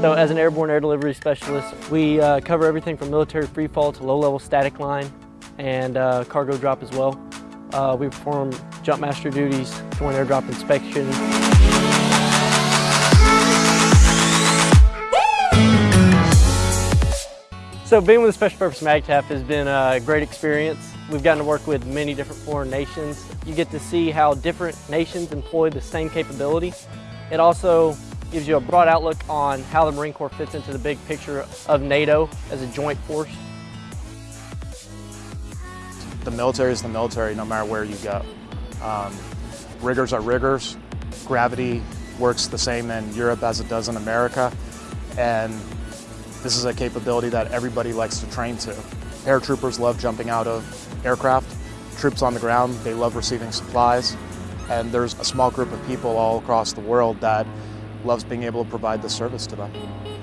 So as an airborne air delivery specialist, we uh, cover everything from military freefall to low-level static line and uh, cargo drop as well. Uh, we perform jump master duties, joint airdrop inspection. So being with the Special Purpose MAGTF has been a great experience. We've gotten to work with many different foreign nations. You get to see how different nations employ the same capability. It also gives you a broad outlook on how the Marine Corps fits into the big picture of NATO as a joint force. The military is the military no matter where you go. Um, riggers are riggers. Gravity works the same in Europe as it does in America. And this is a capability that everybody likes to train to. Paratroopers love jumping out of aircraft. Troops on the ground, they love receiving supplies. And there's a small group of people all across the world that loves being able to provide the service to them.